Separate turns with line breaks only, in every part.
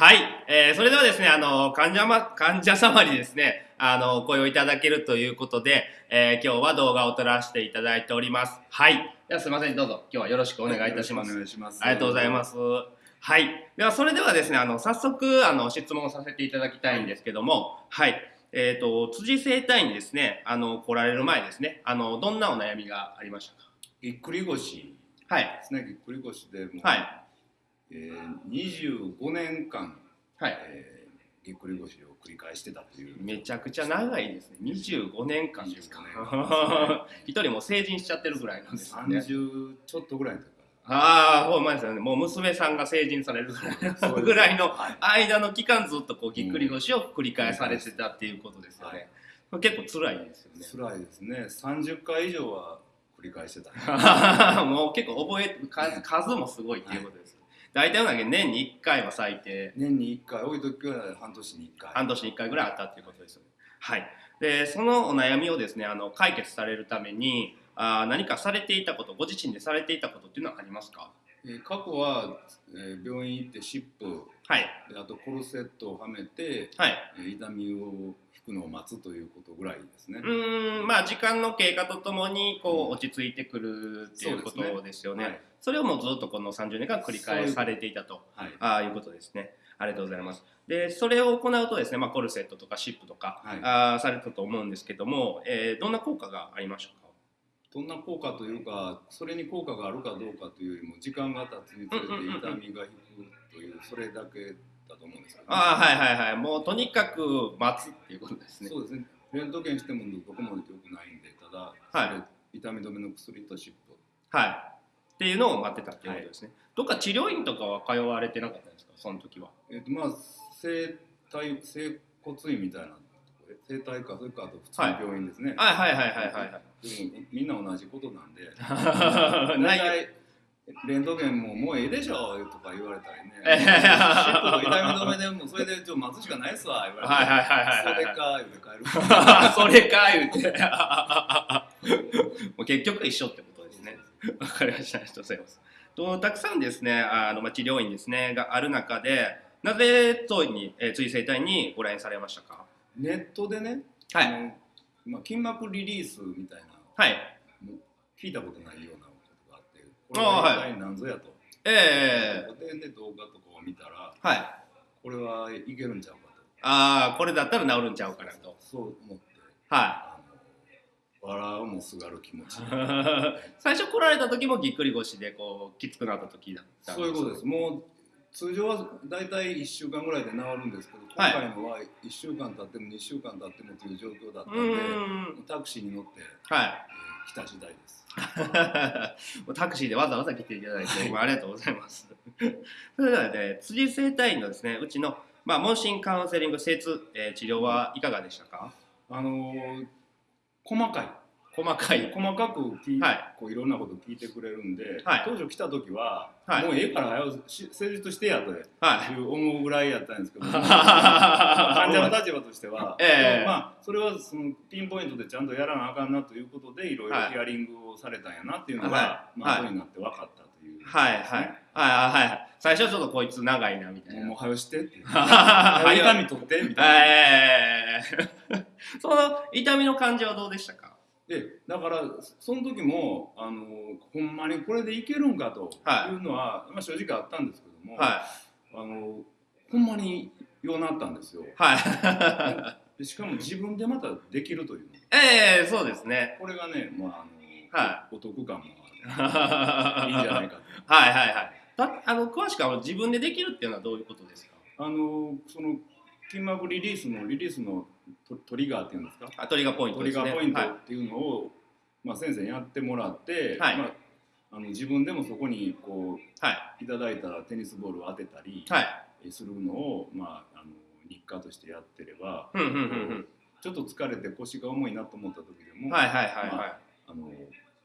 はい、えー、それではですね、あの、患者ま、患者様にですね、あの、お声をいただけるということで、えー、今日は動画を撮らせていただいております。はい。ではすみません、どうぞ、今日はよろしくお願いいたします。
お願いします。
ありがとうございます。はい。では、それではですね、あの、早速、あの、質問させていただきたいんですけども、はい。えっ、と、辻生体にですね、あの、来られる前ですね、あの、どんなお悩みがありましたか？
ぎっくり腰
はい。
ですね。ぎっくり腰でもう、
はい。
えー、25年間、
はい。
えー、ぎっくり腰を繰り返してたという。
めちゃくちゃ長いですね。25年間ですか
25。
一人もう成人しちゃってるぐらいなんですよね。
30ちょっとぐらいの時か
ああ、ほんまですよね。もう娘さんが成人されるぐらいの。間の期間ずっとこうぎっくり腰を繰り返されてたっていうことですよね。結構辛いですよね。
辛いですね。30回以上は繰り返してた。
もう結構覚え数数もすごいっていうことです。大体のだけ年に1回は最低
年に1回、多い時は半年に1回。
半年に1回ぐらいあったっていうことですよね。はい。でそのお悩みをですねあの解決されるためにあー何かされていたことご自身でされていたことっていうのはありますか？
えー過去は、えー病院行って湿布
はい
であとコルセットをはめて、
はい。
えー痛みを引くのを待つということぐらいですね
う。ーんまあ時間の経過とともにこう落ち着いてくるっていうことですよね。
はい
それをもうずっとこの30年間繰り返されていたと。
はい。
ああいうことですね。ありがとうございます。でそれを行うとですね、まあ、コルセットとかシップとか、
はい。
あーされたと思うんですけども、えーどんな効果がありましたか？
どんな効果というかそれに効果があるかどうかというよりも時間が経つにつれて痛みが引くというそれだけだと思うんですけど、
ああはいはいはい。もうとにかく待つっていうことですね。
そうですね。レントゲンしてもどこも良くないんでただ、
はい。
痛み止めの薬と湿布
はい。っていうのを待ってたっていうことですね。どっか治療院とかは通われてなかったんですか？その時は。
えっ、とまあ整体整骨院みたいな整体かそれかあと普通の病院ですね、
はいはいはいはいはいはい。
みんな同じことなんで。
ない
大体レントゲンももうええでしょとか言われたりね。
え
シップと痛み止めでもうそれでちょ待つしかないっすわ言われて。
はいはいはいはいはい
それか言うて帰る。
それか言うて。もう結局一緒って わかりました。ありがとうございます。とたくさんですねあの、まあ、治療院ですねがある中でなぜ当院に、えー、追生体にご来院されましたか？
ネットでね、
はい。
まあ、筋膜リリースみたいな
はい。
聞いたことないようなことがあってこ
あ
れは
はい
一体何ぞやと、
ええ
で、ね、動画とかを見たら
はい。
これはいけるんちゃうかと。
ああこれだったら治るんちゃうかなと。
そう思って
は
あの笑うもすがる気持ち。
い 最初来られた時もぎっくり腰でこうきつくなった時だったん
そういうことです。もう通常は大体1週間ぐらいで治るんですけど今
はい。
回のは1週間経っても2週間経ってもという状況だったん
う
でタクシーに乗って、
はい。
えー来た時代です。
タクシーでわざわざ来ていただいて、ありがとうございます。それではね、辻生体院のですね、うちの、まあ、問診カウンセリング、精通、えー治療はいかがでしたか？
あのー細かい。
細かい。
細かく聞い,、
はい。
こういろんなこと聞いてくれるんで、
はい。
当初来た時は、
はい。
もうええから早うし施術してやとい。う
はい。
思うぐらいやったんですけど 患者の立場としては、
ええ。
まあそれはそのピンポイントでちゃんとやらなあかんなということでいろいろ
はい
ヒアリングをされたんやなっていうのが、
はい。
まあ
はい
後になって分かったという、
はい、はい。はい、はい、はい。最初はちょっとこいつ長いな、みたいな。
もうもう早うしてって
はい
痛み取ってみたいな。
えーその痛みの感じはどうでしたか？
でだからその時もあのほんまにこれでいけるんかと
はい
いうのは、まあ、正直あったんですけども、
は
あのほんまにようなったんですよ
い。はい。
でしかも自分でまたできるという
ええそうですね。
これがね、まああの
は
お得感も
は
ある いいんじゃないかと
はいはいはい。たあの詳しくは自分でできるっていうのはどういうことですか？
あのその筋膜リリースのリリースのトトリガーっていうんですか？
あトリガーポイント
トリ
ですね。
ガーポイント
はい
っていうのを、まあ、先生にやってもらって、
はい
まあ、あの自分でもそこにこ
は
ういただいたテニスボールを当てたり
い。はい。
するのを、まあ、あの日課としてやってれば
うんうんうんうん。
ちょっと疲れて腰が重いなと思った時でも、
はいはいはいはい。
まあの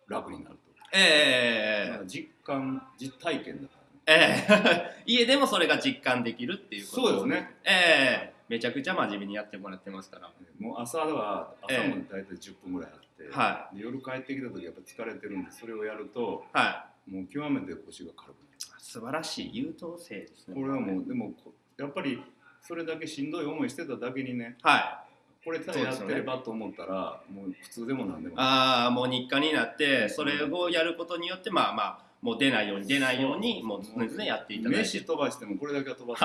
楽になると、
ええ
まあ実感実体験だからね
ええ 家でもそれが実感できるっていうこと
そうですね。
ええめちゃくちゃ真面目にやってもらってますから。
もう朝は朝も大体10分ぐらいあって、
は
で夜帰ってきた時やっぱ疲れてるんでそれをやると
はい。
もう極めて腰が軽くなる
素晴らしい優等生ですね。
これはもうでもこやっぱりそれだけしんどい思いしてただけにね
はい
これただやってればと思ったら、もう普通でもなんでも
ああもう日課になってそれをやることによってまあまあもう出ないように出ないようにもう常々やっていただいて。
飯飛ばしてもこれだけは飛ば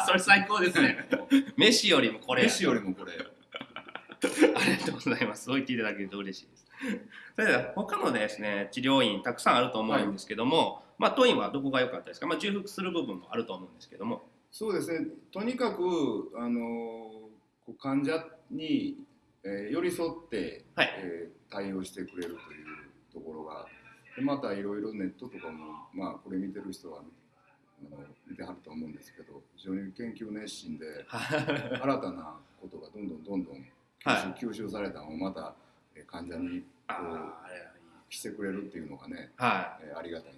す。
それ最高ですね。飯よりもこれ。
飯よりもこれ。
ありがとうございます。そう言っていただけると嬉しいです。それでは他のですね治療院たくさんあると思うんですけども、まあ当院はどこが良かったですか？まあ重複する部分もあると思うんですけども、
そうですね。とにかくあの患者に、えー寄り添って、
はい。
えー対応してくれるというところがでまたいろいろネットとかもまあこれ見てる人はあの見てはると思うんですけど非常に研究熱心で新たなことがどんどんどんどん吸収,、
は
吸収されたのをまたえー患者に
あ
こうしてくれるっていうのがね、
はい。
えーありがたい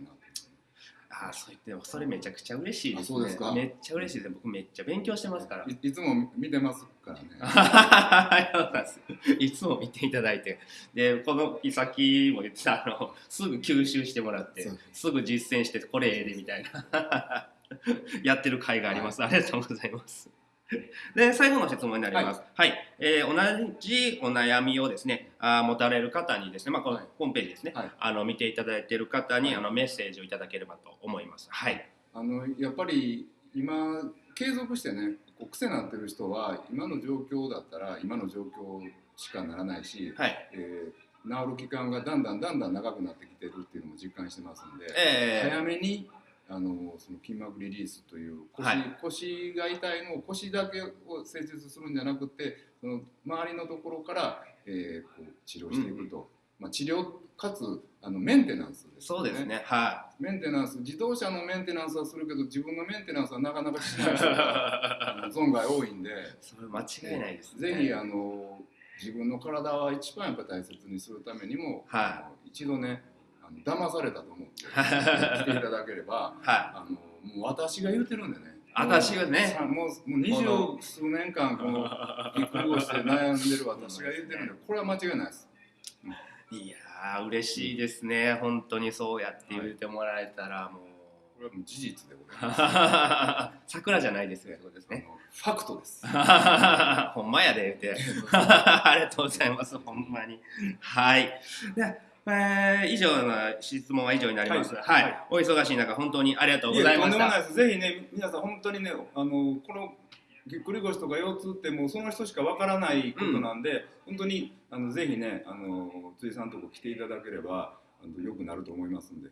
ああそう言ってそれめちゃくちゃ嬉しいですね。
あそうですか
めっちゃ嬉しいです。僕めっちゃ勉強してますから。
いいつも見てますからね。
いつも見ていただいて、で、このさっきも言ってた、あの、すぐ吸収してもらってすぐ実践して、これええでみたいな、やってる会があります。ありがとうございます。で、最後の質問になります。はい。えー同じお悩みをですね、あー持たれる方にですね、まあ、この
はい
ホームページですね、
はい
あの、見ていただいている方に、あの、メッセージをいただければと思います。はい。
あのやっぱり今継続してねこう癖になってる人は今の状況だったら今の状況しかならないし、
はい。
えー治る期間がだんだんだんだん長くなってきてるっていうのも実感してますんで、
え
早めにあのその筋膜リリースという腰,、
はい。
腰が痛いのを腰だけを施術するんじゃなくてその周りのところから、えーこう治療していくと、まあ、治療かつあのメンテナンスですよ
そうですね。は
メンテナンス。自動車のメンテナンスはするけど自分のメンテナンスはなかなかしない人が存外多いんで。
それ間違いないですね。
ぜひあの自分の体は一番やっぱ大切にするためにも、
はい。
一度ねあの騙されたと思って 来ていただければ
はい。
あのもう私が言うてるんでね。
私がね。
もうもう二十数年間このぎっくり腰で悩んでる私が言うてるんでこれは間違いないです。
いやー嬉しいですね、本当にそうやって言ってもらえたらもう、
これはもう事実でございます。
桜じゃないですよ。ってことです。ね。
ファクトです。
ほんまやで言って。ありがとうございますほんまに。はい。で、えー以上の質問は以上になります。
はい。
はい、
はい。
お忙しい中本当にありがとうございました。
ぜひね、皆さん本当にね、あのこのぎっくり腰とか腰痛ってもうその人しかわからないことなんで、本当にあのぜひね、あの辻さんのとこ来ていただければあの良くなると思いますんで、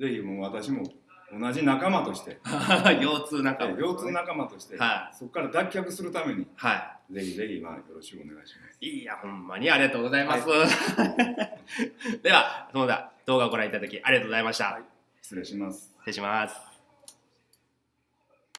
ぜひもう私も同じ仲間として、
腰痛仲間、
腰痛仲間として、
は
そこから脱却するために。
は
ぜひぜひまあよろしくお願いします。
いいやほんまにありがとうございます、ではその他動画をご覧いただきありがとうございました、
はい。失礼します。
失礼します